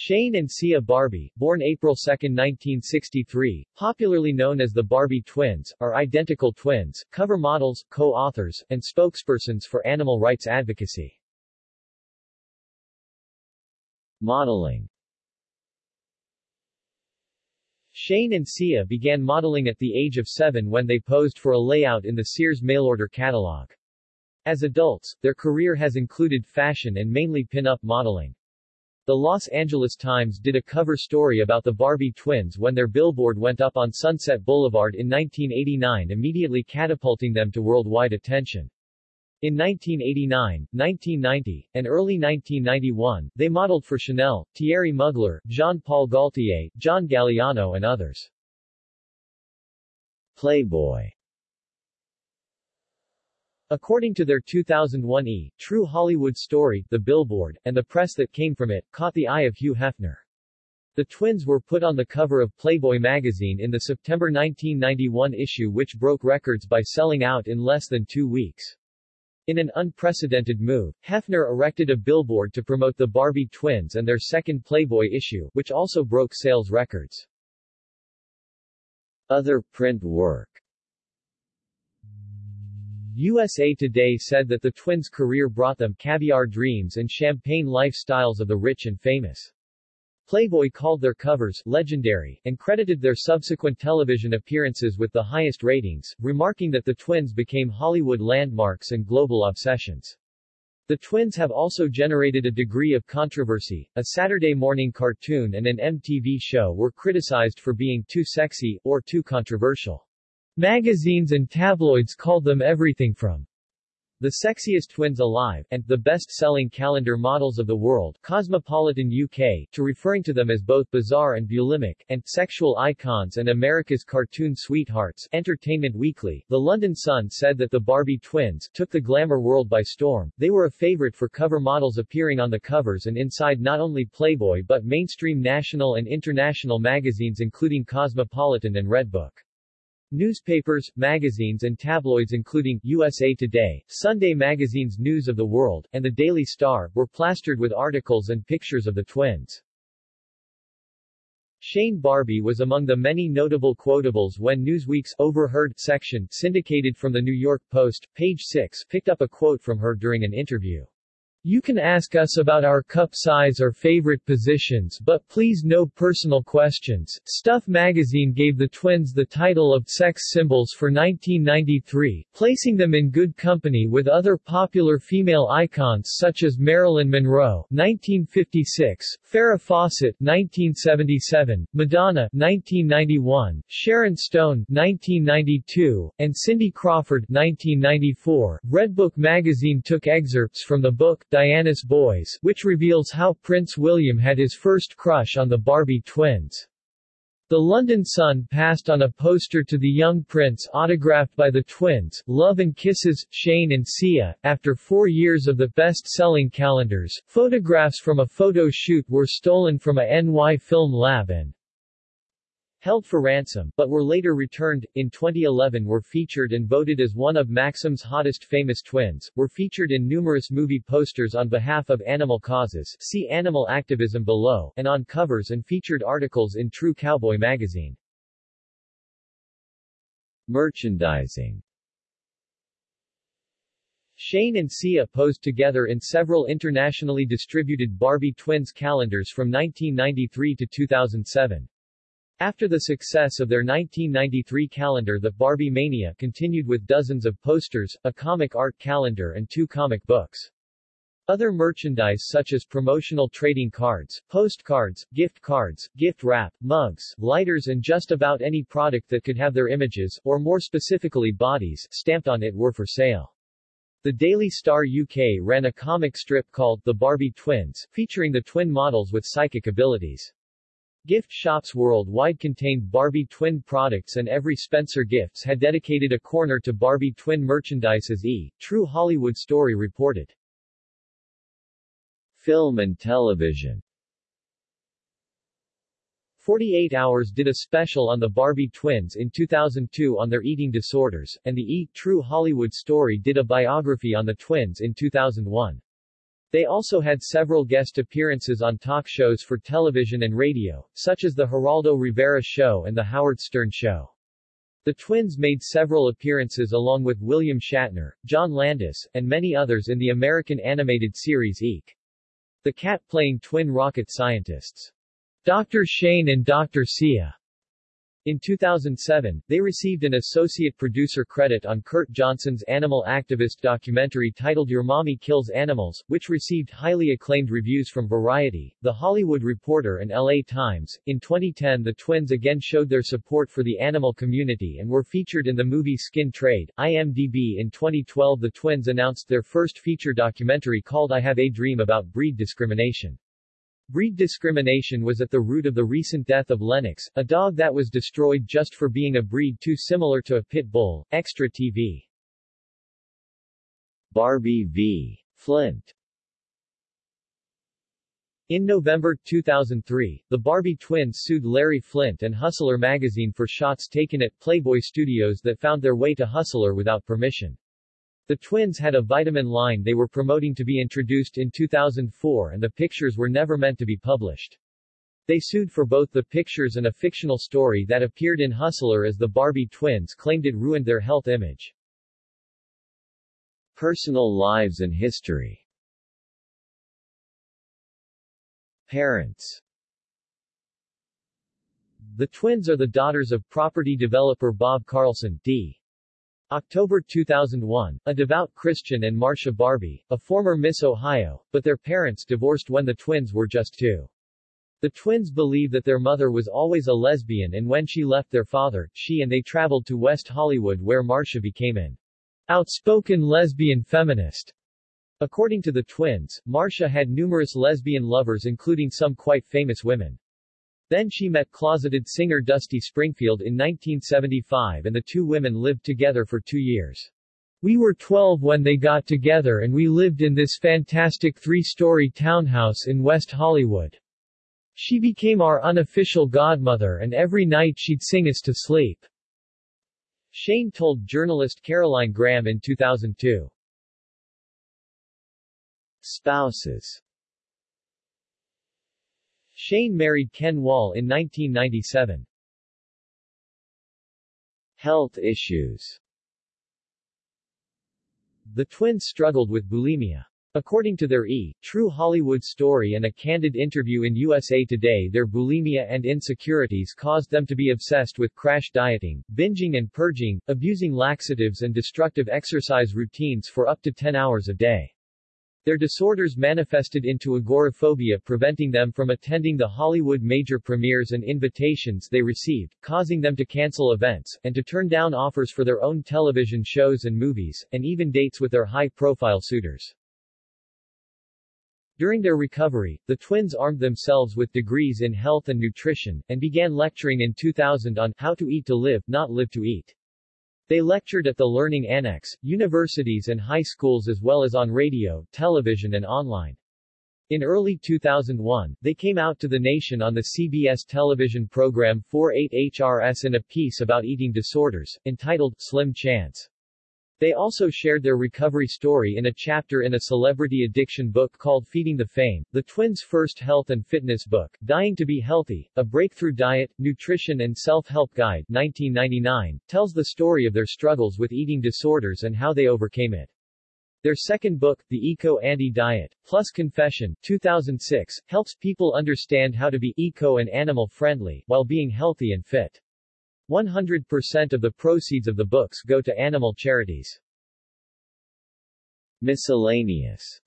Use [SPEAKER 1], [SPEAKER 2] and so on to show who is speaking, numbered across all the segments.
[SPEAKER 1] Shane and Sia Barbi, born April 2, 1963, popularly known as the Barbi twins, are identical twins, cover models, co-authors, and spokespersons for animal rights advocacy. Modeling Shane and Sia began modeling at the age of seven when they posed for a layout in the Sears mail-order catalog. As adults, their career has included fashion and mainly pin-up modeling. The Los Angeles Times did a cover story about the Barbi twins when their billboard went up on Sunset Boulevard in 1989 immediately catapulting them to worldwide attention. In 1989, 1990, and early 1991, they modeled for Chanel, Thierry Mugler, Jean-Paul Gaultier, John Galliano and others. Playboy According to their 2001 E! True Hollywood Story, the billboard, and the press that came from it, caught the eye of Hugh Hefner. The twins were put on the cover of Playboy magazine in the September 1991 issue which broke records by selling out in less than two weeks. In an unprecedented move, Hefner erected a billboard to promote the Barbi twins and their second Playboy issue, which also broke sales records. Other print work USA Today said that the twins' career brought them caviar dreams and champagne lifestyles of the rich and famous. Playboy called their covers legendary, and credited their subsequent television appearances with the highest ratings, remarking that the twins became Hollywood landmarks and global obsessions. The twins have also generated a degree of controversy. A Saturday morning cartoon and an MTV show were criticized for being too sexy, or too controversial. Magazines and tabloids called them everything from the sexiest twins alive, and the best-selling calendar models of the world, Cosmopolitan UK, to referring to them as both bizarre and bulimic, and sexual icons and America's cartoon sweethearts, Entertainment Weekly. The London Sun said that the Barbi twins took the glamour world by storm. They were a favorite for cover models appearing on the covers and inside not only Playboy but mainstream national and international magazines including Cosmopolitan and Redbook. Newspapers, magazines and tabloids including USA Today, Sunday Magazine's News of the World, and the Daily Star, were plastered with articles and pictures of the twins. Shane Barbi was among the many notable quotables when Newsweek's Overheard section, syndicated from the New York Post, page 6, picked up a quote from her during an interview. You can ask us about our cup size or favorite positions but please no personal questions. Stuff magazine gave the twins the title of sex symbols for 1993, placing them in good company with other popular female icons such as Marilyn Monroe 1956, Farrah Fawcett 1977, Madonna 1991, Sharon Stone 1992, and Cindy Crawford 1994. Redbook magazine took excerpts from the book Diana's Boys, which reveals how Prince William had his first crush on the Barbi twins. The London Sun passed on a poster to the young prince autographed by the twins, Love and Kisses, Shane and Sia. After four years of the best-selling calendars, photographs from a photo shoot were stolen from a NY Film Lab and held for ransom, but were later returned. In 2011 were featured and voted as one of Maxim's hottest famous twins, were featured in numerous movie posters on behalf of animal causes see animal activism below, and on covers and featured articles in True Cowboy magazine. Merchandising Shane and Sia posed together in several internationally distributed Barbi Twins calendars from 1993 to 2007. After the success of their 1993 calendar The Barbi Mania continued with dozens of posters, a comic art calendar and two comic books. Other merchandise such as promotional trading cards, postcards, gift cards, gift wrap, mugs, lighters and just about any product that could have their images, or more specifically bodies, stamped on it were for sale. The Daily Star UK ran a comic strip called The Barbi Twins, featuring the twin models with psychic abilities. Gift shops worldwide contained Barbi twin products and every Spencer Gifts had dedicated a corner to Barbi twin merchandise as E! True Hollywood Story reported. Film and television 48 Hours did a special on the Barbi twins in 2002 on their eating disorders, and the E! True Hollywood Story did a biography on the twins in 2001. They also had several guest appearances on talk shows for television and radio, such as The Geraldo Rivera Show and The Howard Stern Show. The twins made several appearances along with William Shatner, John Landis, and many others in the American animated series Eek. The cat playing twin rocket scientists. Dr. Shane and Dr. Sia. In 2007, they received an associate producer credit on Kurt Johnson's animal activist documentary titled Your Mommy Kills Animals, which received highly acclaimed reviews from Variety, The Hollywood Reporter and LA Times. In 2010, the twins again showed their support for the animal community and were featured in the movie Skin Trade. IMDb In 2012, the twins announced their first feature documentary called I Have a Dream about breed discrimination. Breed discrimination was at the root of the recent death of Lennox, a dog that was destroyed just for being a breed too similar to a pit bull. Extra TV. Barbi v. Flynt in November 2003, the Barbi twins sued Larry Flynt and Hustler magazine for shots taken at Playboy Studios that found their way to Hustler without permission. The twins had a vitamin line they were promoting to be introduced in 2004 and the pictures were never meant to be published. They sued for both the pictures and a fictional story that appeared in Hustler as the Barbi twins claimed it ruined their health image. Personal lives and history Parents The twins are the daughters of property developer Bob Carlson, D. October 2001, a devout Christian and Marcia Barbi, a former Miss Ohio, but their parents divorced when the twins were just two. The twins believe that their mother was always a lesbian and when she left their father, she and they traveled to West Hollywood where Marcia became an outspoken lesbian feminist. According to the twins, Marcia had numerous lesbian lovers including some quite famous women. Then she met closeted singer Dusty Springfield in 1975 and the two women lived together for two years. We were 12 when they got together and we lived in this fantastic three-story townhouse in West Hollywood. She became our unofficial godmother and every night she'd sing us to sleep. Shane told journalist Caroline Graham in 2002. Spouses Shane married Ken Wahl in 1997. Health issues The twins struggled with bulimia. According to their E! True Hollywood story and a candid interview in USA Today their bulimia and insecurities caused them to be obsessed with crash dieting, binging and purging, abusing laxatives and destructive exercise routines for up to 10 hours a day. Their disorders manifested into agoraphobia preventing them from attending the Hollywood major premieres and invitations they received, causing them to cancel events, and to turn down offers for their own television shows and movies, and even dates with their high-profile suitors. During their recovery, the twins armed themselves with degrees in health and nutrition, and began lecturing in 2000 on how to eat to live, not live to eat. They lectured at the Learning Annex, universities and high schools as well as on radio, television and online. In early 2001, they came out to the nation on the CBS television program 48HRS in a piece about eating disorders, entitled Slim Chance. They also shared their recovery story in a chapter in a celebrity addiction book called Feeding the Fame, the twins' first health and fitness book, Dying to be Healthy, A Breakthrough Diet, Nutrition and Self-Help Guide, 1999, tells the story of their struggles with eating disorders and how they overcame it. Their second book, The Eco Anti-Diet, Plus Confession, 2006, helps people understand how to be eco and animal friendly, while being healthy and fit. 100% of the proceeds of the books go to animal charities. Miscellaneous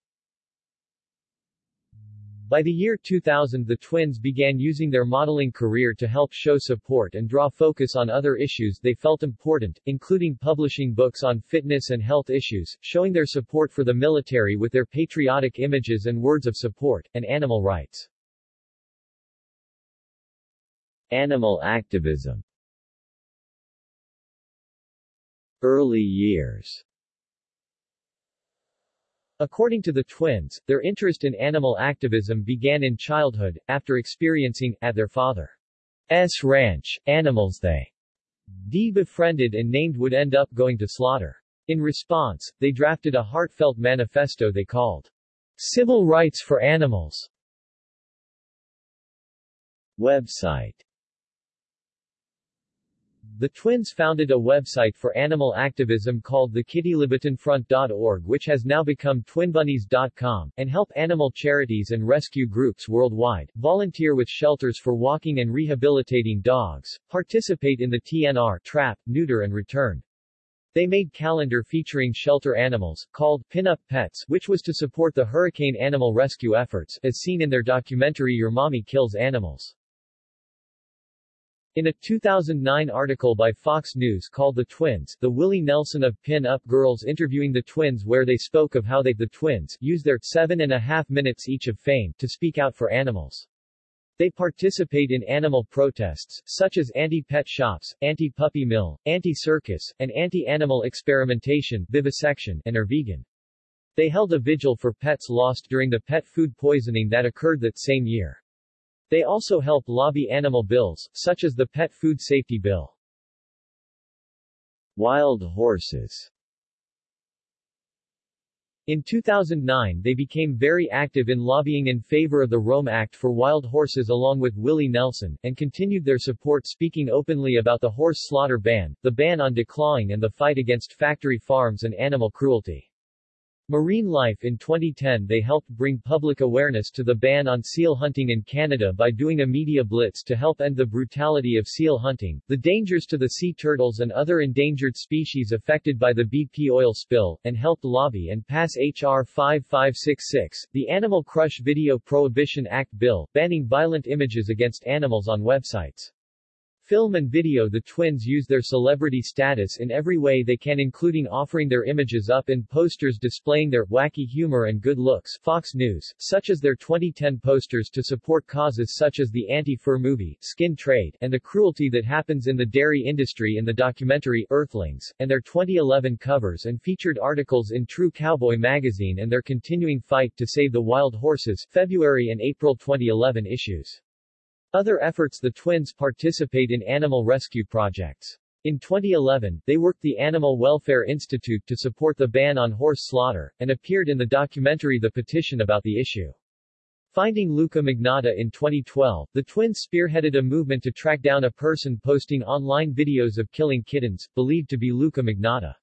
[SPEAKER 1] by the year 2000 the twins began using their modeling career to help show support and draw focus on other issues they felt important, including publishing books on fitness and health issues, showing their support for the military with their patriotic images and words of support, and animal rights. Animal activism Early years According to the twins, their interest in animal activism began in childhood, after experiencing, at their father's ranch, animals they D befriended and named would end up going to slaughter. In response, they drafted a heartfelt manifesto they called Civil rights for animals Website the twins founded a website for animal activism called the KittyLiberationFront.org which has now become TwinBunnies.com, and help animal charities and rescue groups worldwide, volunteer with shelters for walking and rehabilitating dogs, participate in the TNR trap, neuter and return. They made calendar featuring shelter animals, called Pinup Pets, which was to support the hurricane animal rescue efforts, as seen in their documentary Your Mommy Kills Animals. In a 2009 article by Fox News called The Twins, the Willie Nelson of Pin Up Girls interviewing the twins where they spoke of how they, the twins, use their seven and a half minutes each of fame to speak out for animals. They participate in animal protests, such as anti-pet shops, anti-puppy mill, anti-circus, and anti-animal experimentation vivisection, and are vegan. They held a vigil for pets lost during the pet food poisoning that occurred that same year. They also help lobby animal bills, such as the Pet Food Safety Bill. Wild horses in 2009 they became very active in lobbying in favor of the ROAM Act for wild horses along with Willie Nelson, and continued their support speaking openly about the horse slaughter ban, the ban on declawing and the fight against factory farms and animal cruelty. Marine Life In 2010 they helped bring public awareness to the ban on seal hunting in Canada by doing a media blitz to help end the brutality of seal hunting, the dangers to the sea turtles and other endangered species affected by the BP oil spill, and helped lobby and pass H.R. 5566, the Animal Crush Video Prohibition Act bill, banning violent images against animals on websites film and video the twins use their celebrity status in every way they can including offering their images up in posters displaying their wacky humor and good looks Fox News, such as their 2010 posters to support causes such as the anti-fur movie, skin trade, and the cruelty that happens in the dairy industry in the documentary Earthlings, and their 2011 covers and featured articles in True Cowboy magazine and their continuing fight to save the wild horses February and April 2011 issues. Other efforts The twins participate in animal rescue projects. In 2011, they worked the Animal Welfare Institute to support the ban on horse slaughter, and appeared in the documentary The Petition about the issue. Finding Luca Magnotta in 2012, the twins spearheaded a movement to track down a person posting online videos of killing kittens, believed to be Luca Magnotta.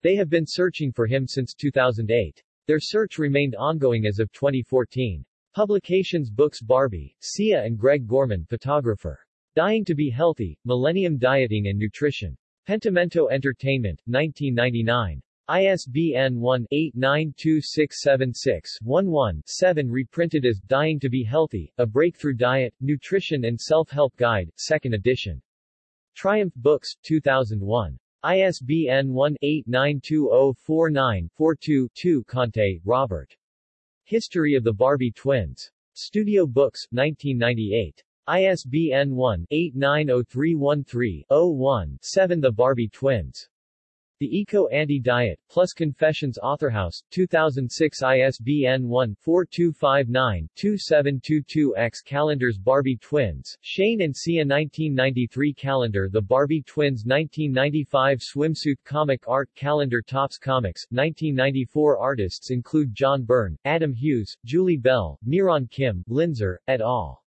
[SPEAKER 1] They have been searching for him since 2008. Their search remained ongoing as of 2014. Publications Books Barbi, Sia and Greg Gorman photographer. Dying to be Healthy, Millennium Dieting and Nutrition. Pentimento Entertainment, 1999. ISBN 1-892676-11-7 reprinted as Dying to be Healthy, A Breakthrough Diet, Nutrition and Self-Help Guide, 2nd edition. Triumph Books, 2001. ISBN 1-89204942-2 Conte, Robert. History of the Barbi Twins. Studio Books, 1998. ISBN 1-890313-01-7 The Barbi Twins. The Eco Anti-Diet, plus Confessions Authorhouse, 2006 ISBN 1-4259-2722-X Calendars Barbi Twins, Shane and Sia 1993 Calendar The Barbi Twins 1995 Swimsuit Comic Art Calendar Topps Comics, 1994 Artists include John Byrne, Adam Hughes, Julie Bell, Miron Kim, Linzer, et al.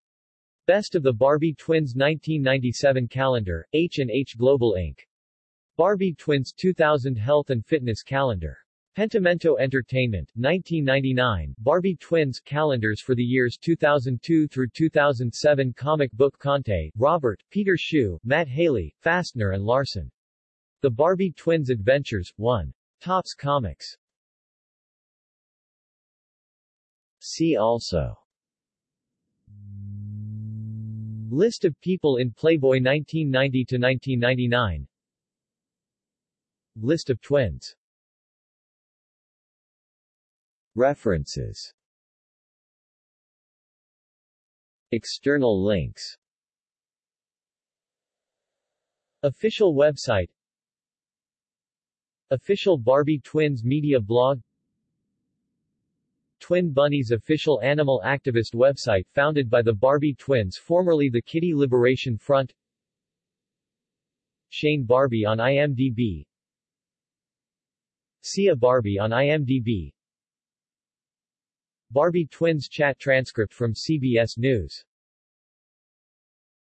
[SPEAKER 1] Best of the Barbi Twins 1997 Calendar, H&H Global Inc. Barbi Twins 2000 Health and Fitness Calendar. Pentimento Entertainment, 1999, Barbi Twins calendars for the years 2002 through 2007 Comic Book Conte, Robert, Peter Schuh, Matt Haley, Fastner and Larson. The Barbi Twins Adventures, 1. Topps Comics. See also List of people in Playboy 1990-1999 List of twins. References. External links. Official website. Official Barbi Twins media blog. Twin Bunnies official animal activist website founded by the Barbi twins formerly the Kitty Liberation Front. Shane Barbi on IMDb Sia Barbi on IMDb Barbi twins chat transcript from CBS News